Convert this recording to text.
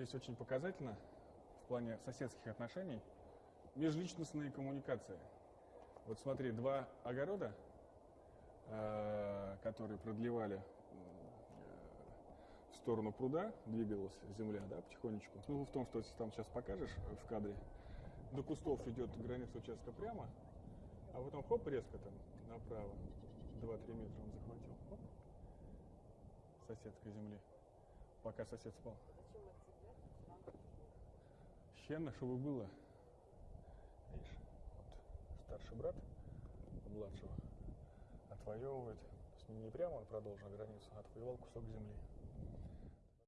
здесь очень показательно в плане соседских отношений межличностные коммуникации. Вот смотри, два огорода, э, которые продлевали в сторону пруда, двигалась земля, да, потихонечку. Ну, в том, что если там сейчас покажешь в кадре, до кустов идет граница участка прямо, а потом хоп, резко там направо, 2-3 метра он захватил. Хоп. Соседской земли. Пока сосед спал. Щенно, чтобы было. Видишь, вот старший брат младшего отвоевывает. То есть не прямо он продолжил границу, а отвоевал кусок земли.